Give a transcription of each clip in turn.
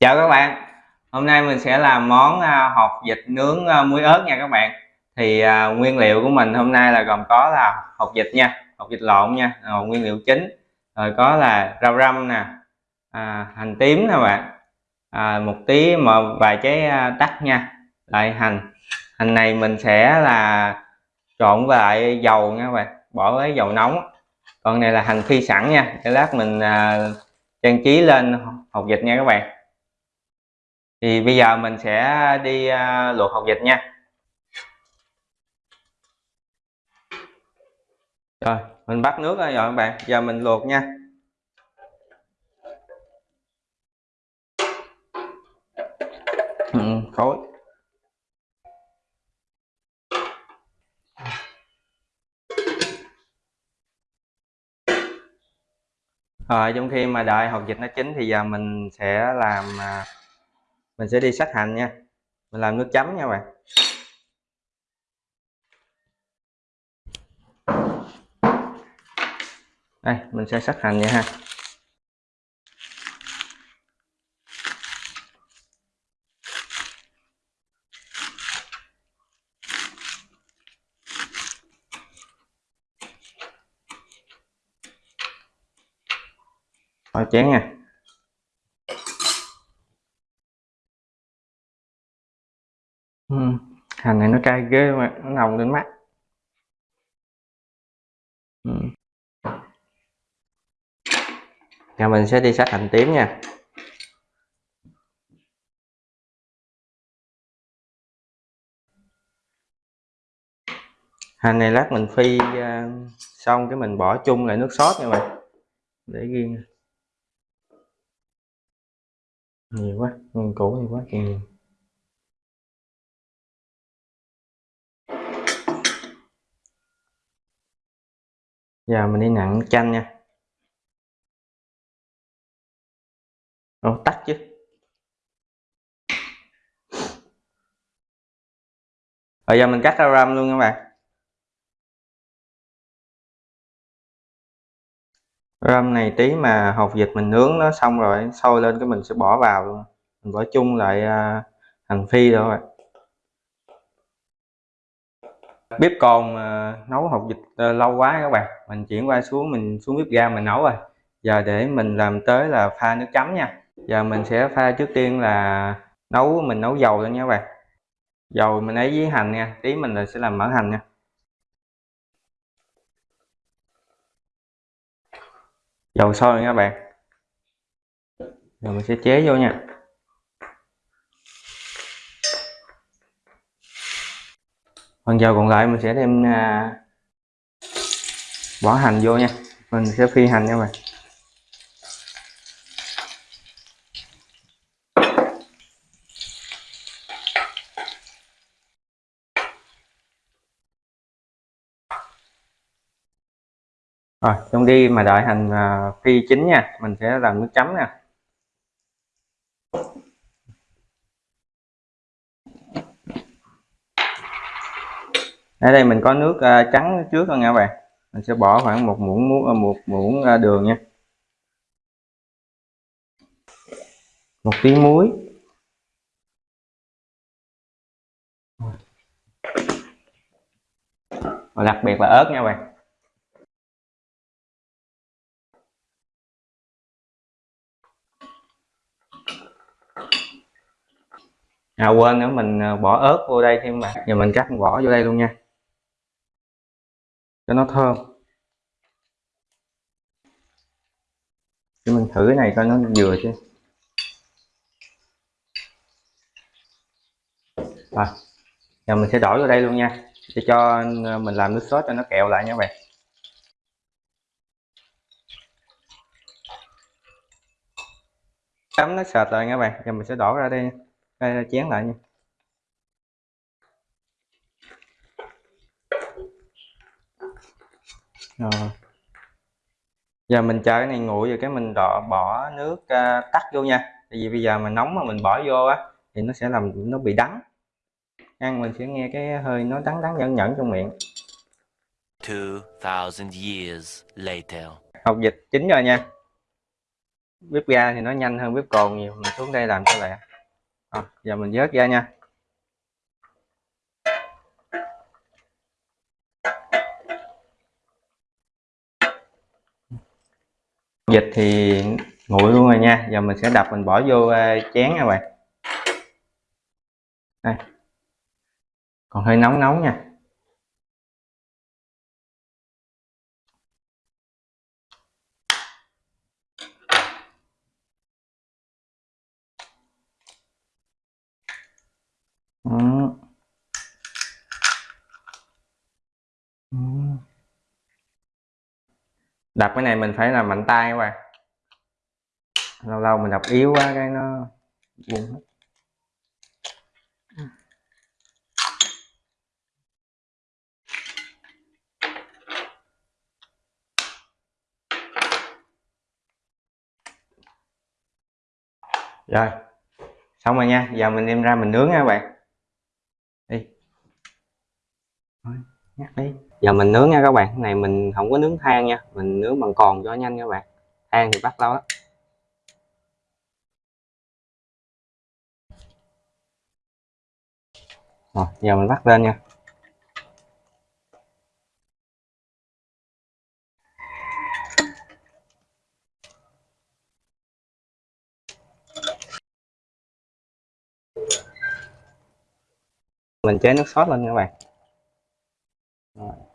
Chào các bạn. Hôm nay mình sẽ làm món hộp hột vịt nướng à, muối ớt nha các bạn. Thì à, nguyên liệu của mình hôm nay là gồm có là hột vịt nha Hột vịt lộn nha rồi Nguyên liệu chính. Rồi có là rau răm nè à, Hành tím nè bạn. À, Một tí mà vài trái tắc nha. Lại hành. Hành này mình sẽ là trộn với lại dầu nha các bạn. Bỏ với dầu nóng. Còn này là hành phi sẵn nha. Để lát mình à, trang trí lên hột vịt nha các bạn thì bây giờ mình sẽ đi uh, luộc hột vịt nha. Rồi mình bắt nước rồi các bạn. Giờ mình luộc nha. Ừ, khối rồi trong khi mà đợi hột vịt nó chín thì giờ mình sẽ làm uh, mình sẽ đi sát hành nha. Mình làm nước chấm nha bạn. Đây, mình sẽ sát hành nha ha. Thôi chén nha. Ừ. hành này nó cay ghê mà, nó nồng đến mắt. Ừ. Mình sẽ đi sát hành tím nha. Hành này lát mình phi à, xong cái mình bỏ chung lại nước sốt nha bạn. Để riêng nhiều quá nguyên củ nhiều quá nhiều giờ mình đi nặng chanh nha. Ồ, tắt chứ. Bây giờ mình cắt ra ram luôn các bạn. Ram này tí mà hột vịt mình nướng nó xong rồi sôi lên cái mình sẽ bỏ vào luôn. Mình bỏ chung lại à, hành phi rồi bếp còn uh, ờ, nấu hột vịt uh, lâu quá các bạn. Mình chuyển qua xuống mình xuống bếp ga mình nấu rồi. Giờ để mình làm tới là pha nước chấm nha. Giờ mình sẽ pha trước tiên là nấu mình nấu dầu lên nha các bạn. Dầu mình ấy với hành nha tí mình là sẽ làm mỡ hành nha. Dầu sôi nha các bạn. Rồi mình sẽ chế vô nha. Phần dầu còn lại mình sẽ thêm à, bỏ hành vô nha. Mình sẽ phi hành nha bạn. Rồi trong đi mà đợi hành à, phi chín nha. Mình sẽ làm nước chấm nè ở đây mình có nước uh, trắng trước rồi nha các bạn. Mình sẽ bỏ khoảng một muỗng muỗng à, một muỗng uh, đường nha. Một tí muối. Và đặc biệt là ớt nha các bạn. À quên nữa mình bỏ ớt vô đây thêm mà. Giờ mình cắt vỏ vô đây luôn nha cho nó thơm. Thì mình thử cái này coi nó vừa chứ. Rồi, giờ mình sẽ đổ vào đây luôn nha. Để cho mình làm nước sốt cho nó kẹo lại nha các bạn. Chấm nó sệt rồi nha các bạn. Giờ mình sẽ đổ ra đây đây, chén lại nha. Rồi. Giờ mình chờ cái này nguội rồi cái mình đọ bỏ nước uh, tắt vô nha. Tại vì bây giờ mà nóng mà mình bỏ vô á thì nó sẽ làm nó bị đắng. Ăn mình sẽ nghe cái hơi nó đắng đắng nhẫn nhẫn trong miệng. 2000 years later. Hột vịt chín rồi nha. Bếp ga thì nó nhanh hơn bếp cồn nhiều mình xuống đây làm cho lẹ. À, giờ mình vớt ra nha dịch thì nguội luôn rồi nha. Giờ mình sẽ đập, mình bỏ vô à, chén nha bạn. Đây. Còn hơi nóng nóng nha. Ừ. đập cái này mình phải làm mạnh tay các bạn lâu lâu mình đập yếu quá cái nó buông hết. Rồi, xong rồi nha. Giờ mình đem ra mình nướng nha các bạn. Đi nhắc đi. Giờ mình nướng nha các bạn. Cái này mình không có nướng than nha. Mình nướng bằng còn cho nhanh các bạn. Than thì bắt lâu lắm. Rồi, giờ mình bắt lên nha. Mình chế nước sốt lên các bạn rồi.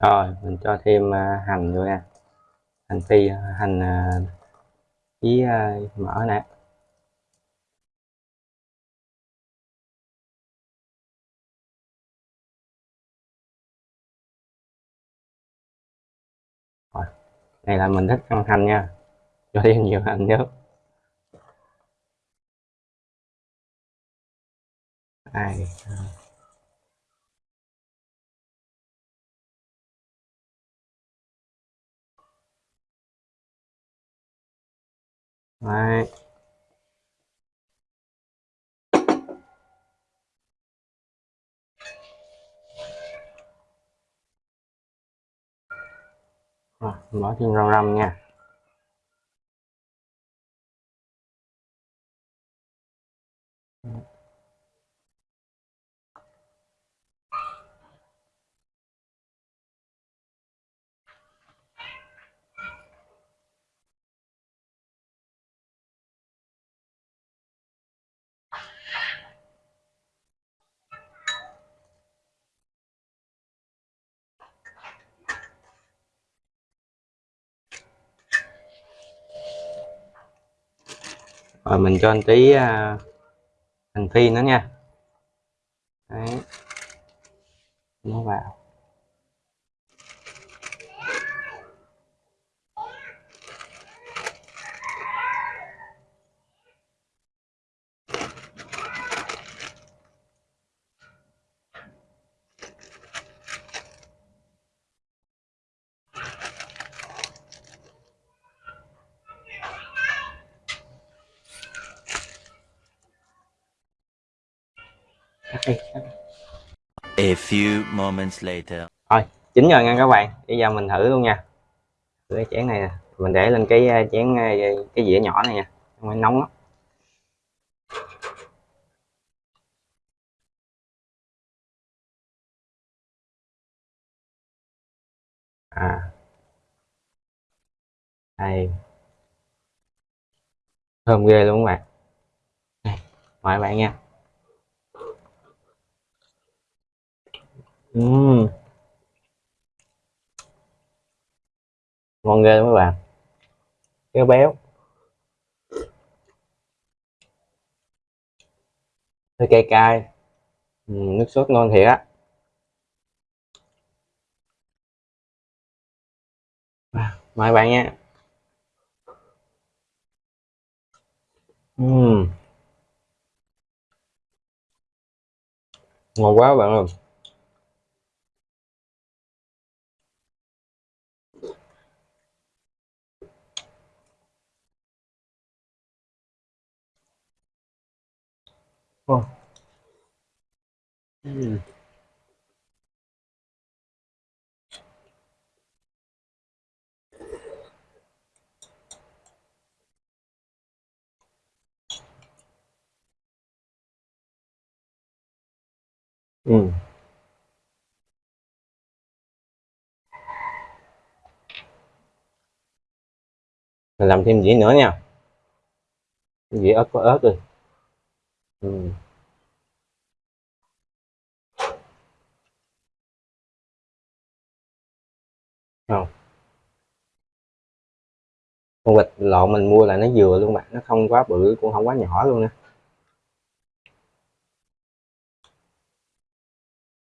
Rồi, mình cho thêm à, hành vô nè hành phi, hành à, với à, mỡ nè. Rồi, này là mình thích ăn hành nha. Cho thêm nhiều hành nhớ ai Đấy. Rồi, bỏ thêm rau răm nha rồi mình cho anh tí uh, hành phi nữa nha Đấy. nó vào A few moments later. Rồi, chín rồi nha các bạn. Bây giờ mình thử luôn nha. Thử cái chén này nè. Mình để lên cái ờ, chén ờ, cái dĩa nhỏ này nha. Không phải nóng lắm. À. Đây. Thơm ghê luôn các bạn. Mời các bạn nha. Ừ. Ngon ghê mấy bạn. Kéo béo. Hơi cay cay. Ừ, nước sốt ngon thiệt á. Mời bạn nha. Ừ. ngon quá bạn ơi. Ồ. ừ, mình làm thêm dĩa nữa nha dĩa ớt có ớt rồi. Ừm. Con vịt lộn mình mua là nó vừa luôn bạn nó không quá bự, cũng không quá nhỏ luôn nè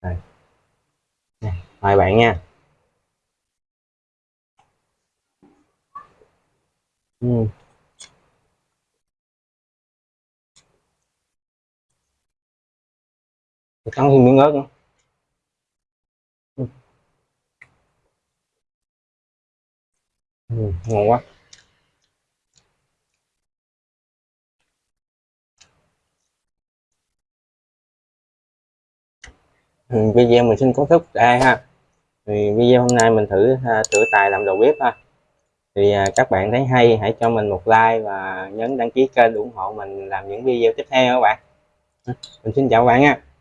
Đây. Mời bạn nha ừ. Cắn thêm miếng ớt nữa ngon quá. Ừ, video mình xin kết thúc đây ha? Thì video hôm nay mình thử ha, thử tài làm đầu bếp ha. Thì à, các bạn thấy hay hãy cho mình một like và nhấn đăng ký kênh ủng hộ mình làm những video tiếp theo các bạn. Ừ, mình xin chào các bạn nha.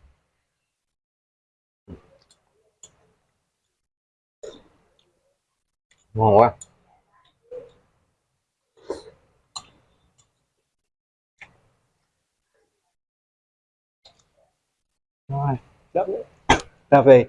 Ngon quá. Rồi. Cà phê